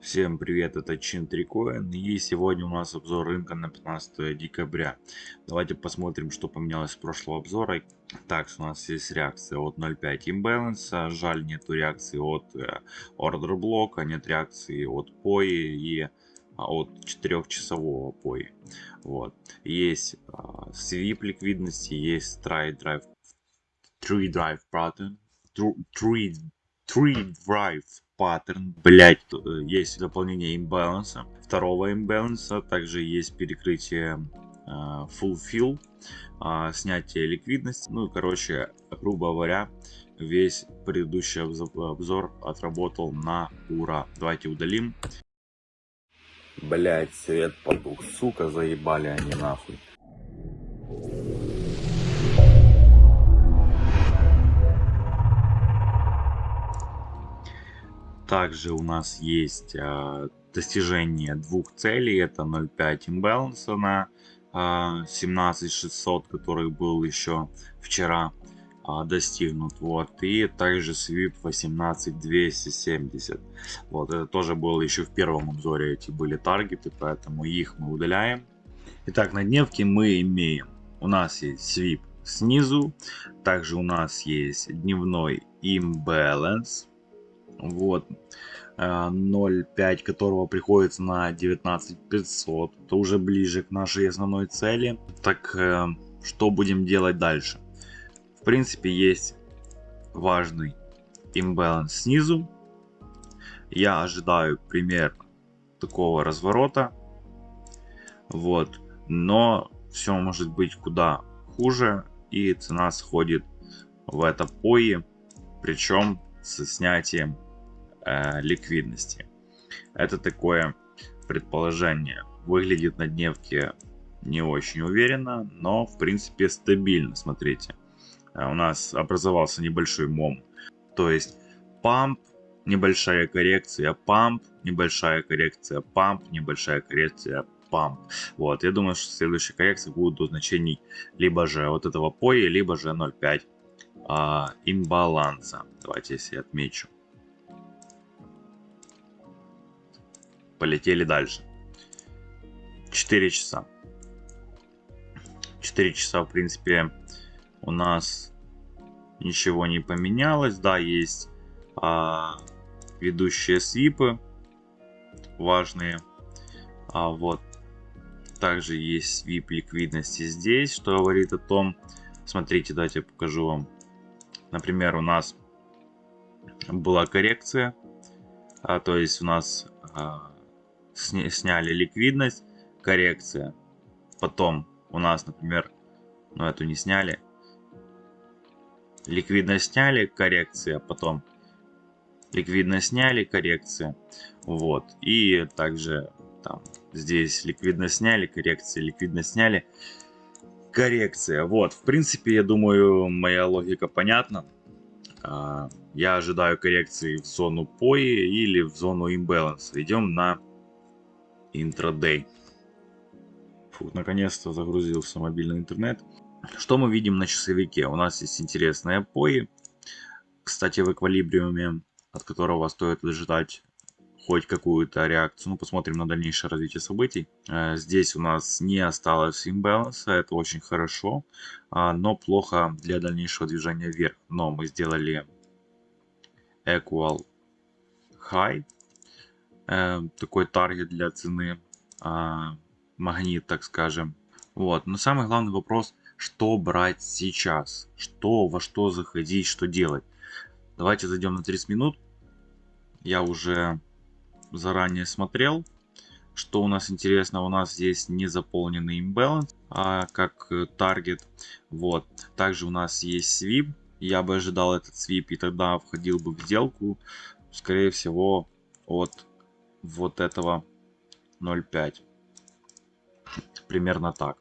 Всем привет, это Чин Трикоин и сегодня у нас обзор рынка на 15 декабря. Давайте посмотрим, что поменялось с прошлого обзора. Так, у нас есть реакция от 0.5 имбаланса, жаль нету реакции от э, ордер блока, нет реакции от POI и а, от 4 POI. Вот. Есть а, свип ликвидности, есть try drive, tree drive pattern, tree, tree drive паттерн. Блять, есть дополнение имбаланса, второго имбаланса, также есть перекрытие э, full fill, э, снятие ликвидности. Ну, короче, грубо говоря, весь предыдущий обзор отработал на ура. Давайте удалим. Блять, свет потух, сука, заебали они нахуй. Также у нас есть э, достижение двух целей. Это 0.5 имбаланса на э, 17600, который был еще вчера э, достигнут. Вот. И также свип 18270. Вот. Это тоже было еще в первом обзоре. Эти были таргеты, поэтому их мы удаляем. Итак, на дневке мы имеем. У нас есть свип снизу. Также у нас есть дневной имбаланс вот, 0.5 э, которого приходится на 19500, это уже ближе к нашей основной цели. Так, э, что будем делать дальше? В принципе, есть важный имбаланс снизу. Я ожидаю примерно такого разворота. Вот, но все может быть куда хуже, и цена сходит в это пои, причем со снятием э, ликвидности. Это такое предположение. Выглядит на дневке не очень уверенно, но в принципе стабильно. Смотрите, э, у нас образовался небольшой мом. То есть памп, небольшая коррекция, памп, небольшая коррекция, памп, небольшая коррекция, памп. Вот, я думаю, что следующая коррекция будет до значений либо же вот этого пои, либо же 0.5 а, имбаланса. Давайте я себе отмечу. Полетели дальше. 4 часа. 4 часа, в принципе, у нас ничего не поменялось. Да, есть а, ведущие свипы важные. А вот также есть свип ликвидности здесь, что говорит о том, смотрите, давайте я покажу вам. Например, у нас была коррекция, а, то есть у нас а, сня сняли ликвидность, коррекция. Потом у нас, например, ну эту не сняли. Ликвидность сняли, коррекция. Потом ликвидность сняли, коррекция. Вот. И также там здесь ликвидность сняли, коррекция, ликвидность сняли, коррекция. Вот. В принципе, я думаю, моя логика понятна. А, я ожидаю коррекции в зону POI или в зону имбаланса. Идем на интрадей. Фу, наконец-то загрузился мобильный интернет. Что мы видим на часовике? У нас есть интересные пои. Кстати, в эквилибриуме, от которого стоит ожидать хоть какую-то реакцию. Ну, посмотрим на дальнейшее развитие событий. Э, здесь у нас не осталось имбаланса, это очень хорошо, а, но плохо для дальнейшего движения вверх. Но мы сделали equal high, такой таргет для цены, э, магнит, так скажем. Вот. Но самый главный вопрос, что брать сейчас? Что, во что заходить, что делать? Давайте зайдем на 30 минут. Я уже заранее смотрел. Что у нас интересно, у нас здесь не заполненный имбаланс, а как таргет. Вот. Также у нас есть свип. Я бы ожидал этот свип и тогда входил бы в сделку. Скорее всего, от вот этого 0.5. Примерно так.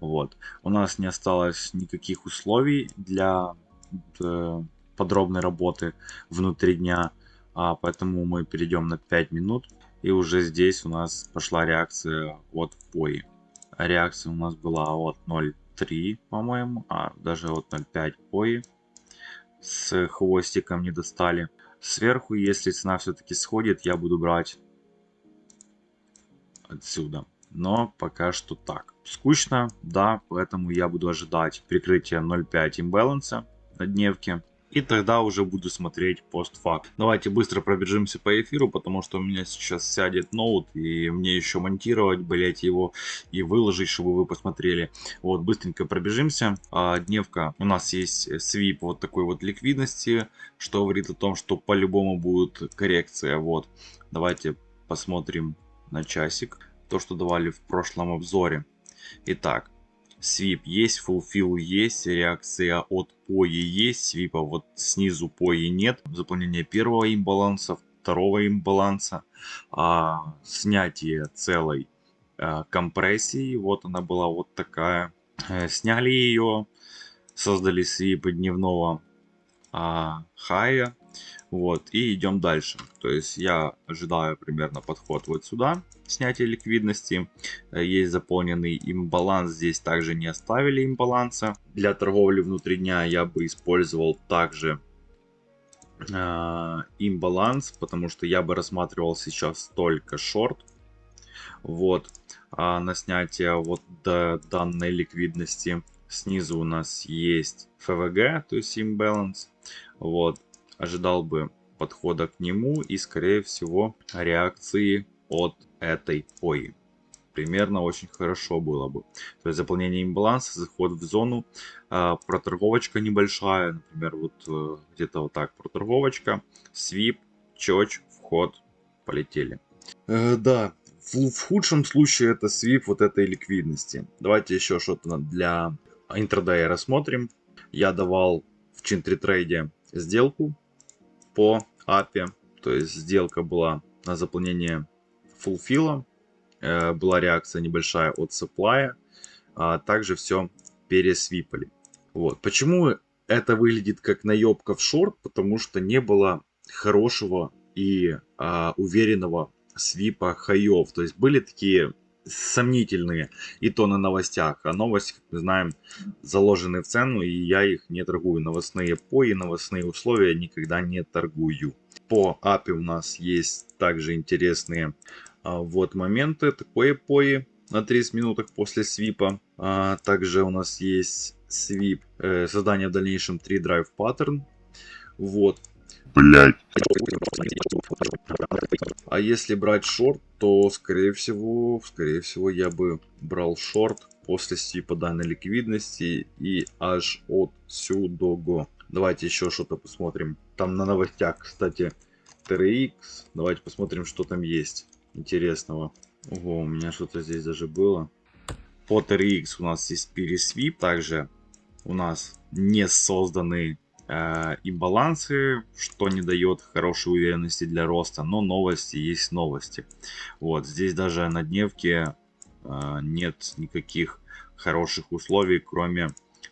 Вот. У нас не осталось никаких условий для э, подробной работы внутри дня. А, поэтому мы перейдем на 5 минут. И уже здесь у нас пошла реакция от POI. Реакция у нас была от 0.3, по-моему, а даже от 0.5 POI. С хвостиком не достали. Сверху, если цена все-таки сходит, я буду брать отсюда. Но пока что так. Скучно, да, поэтому я буду ожидать прикрытия 0.5 имбаланса на дневке. И тогда уже буду смотреть постфакт. Давайте быстро пробежимся по эфиру, потому что у меня сейчас сядет ноут, и мне еще монтировать, блять, его и выложить, чтобы вы посмотрели. Вот, быстренько пробежимся. А, дневка, у нас есть свип вот такой вот ликвидности, что говорит о том, что по-любому будет коррекция. Вот, давайте посмотрим на часик. То, что давали в прошлом обзоре. Итак, Свип есть, fulfill есть, реакция от пои есть, свипа вот снизу пои нет. Заполнение первого имбаланса, второго имбаланса, а, снятие целой а, компрессии, вот она была вот такая. А, сняли ее, создали свипы дневного а, хая, вот, и идем дальше. То есть я ожидаю примерно подход вот сюда, снятие ликвидности. Э, есть заполненный имбаланс, здесь также не оставили имбаланса. Для торговли внутри дня я бы использовал также э, имбаланс, потому что я бы рассматривал сейчас только шорт. Вот, а на снятие вот до данной ликвидности. Снизу у нас есть ФВГ, то есть имбаланс. Вот, ожидал бы подхода к нему и, скорее всего, реакции от этой пои. Примерно очень хорошо было бы. То есть заполнение имбаланса, заход в зону, э, проторговочка небольшая, например, вот э, где-то вот так проторговочка, свип, чоч, вход, полетели. Э, да, в, в худшем случае это свип вот этой ликвидности. Давайте еще что-то для интрадея рассмотрим. Я давал в Чинтритрейде сделку по API. То есть сделка была на заполнение фулфила. Э, была реакция небольшая от supply. А также все пересвипали. Вот. Почему это выглядит как наебка в шорт? Потому что не было хорошего и а, уверенного свипа хаев. То есть были такие сомнительные и то на новостях. А новости, как мы знаем, заложены в цену, и я их не торгую. Новостные пои, новостные условия никогда не торгую. По API у нас есть также интересные а, вот моменты. Такое пои на 30 минутах после свипа. А, также у нас есть свип, э, создание в дальнейшем 3 drive pattern. Вот. Блять. А если брать шорт, то скорее всего, скорее всего я бы брал шорт после свипа данной ликвидности и аж от сюда. Давайте еще что-то посмотрим. Там на новостях, кстати, TRX. Давайте посмотрим, что там есть интересного. Ого, у меня что-то здесь даже было. По TRX у нас есть пересвип. Также у нас не созданы э, имбалансы, что не дает хорошей уверенности для роста. Но новости есть новости. Вот, здесь даже на дневке э, нет никаких хороших условий, кроме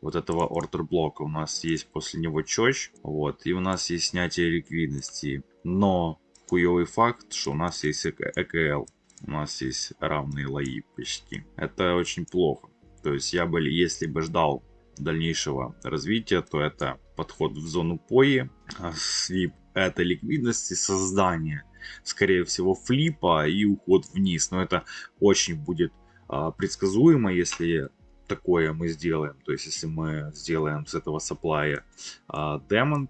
вот этого ордер блока. У нас есть после него чоч, вот, и у нас есть снятие ликвидности. Но хуевый факт, что у нас есть ЭКЛ. У нас есть равные лои почти. Это очень плохо. То есть я бы, если бы ждал дальнейшего развития, то это подход в зону пои, а свип это ликвидности, создание, скорее всего, флипа и уход вниз. Но это очень будет а, предсказуемо, если такое мы сделаем. То есть, если мы сделаем с этого саплая а,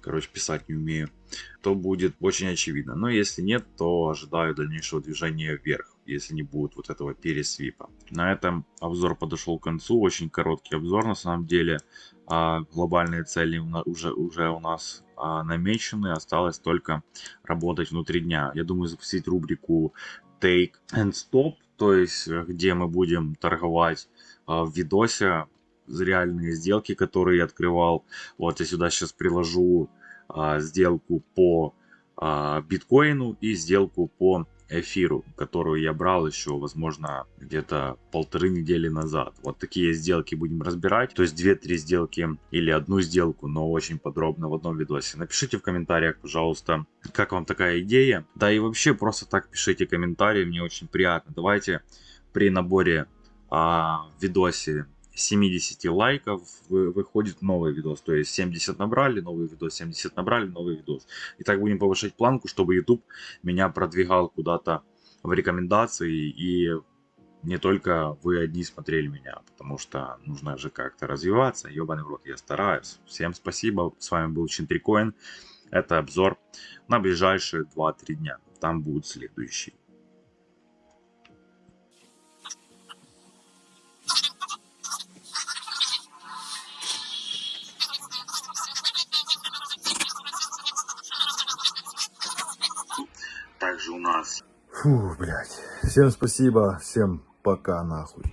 короче, писать не умею, то будет очень очевидно. Но если нет, то ожидаю дальнейшего движения вверх, если не будет вот этого пересвипа. На этом обзор подошел к концу. Очень короткий обзор на самом деле. А глобальные цели уже, уже у нас а, намечены. Осталось только работать внутри дня. Я думаю запустить рубрику Take and Stop, то есть где мы будем торговать а, в видосе реальные сделки, которые я открывал. Вот я сюда сейчас приложу а, сделку по а, биткоину и сделку по эфиру, которую я брал еще, возможно, где-то полторы недели назад. Вот такие сделки будем разбирать. То есть 2-3 сделки или одну сделку, но очень подробно в одном видосе. Напишите в комментариях, пожалуйста, как вам такая идея. Да и вообще просто так пишите комментарии, мне очень приятно. Давайте при наборе а, видосе 70 лайков выходит новый видос. То есть 70 набрали, новый видос, 70 набрали, новый видос. И так будем повышать планку, чтобы YouTube меня продвигал куда-то в рекомендации и не только вы одни смотрели меня, потому что нужно же как-то развиваться. Ёбаный в рот, я стараюсь. Всем спасибо. С вами был Чинтрикоин. Это обзор на ближайшие 2-3 дня. Там будет следующий. Фу, блядь. Всем спасибо, всем пока нахуй.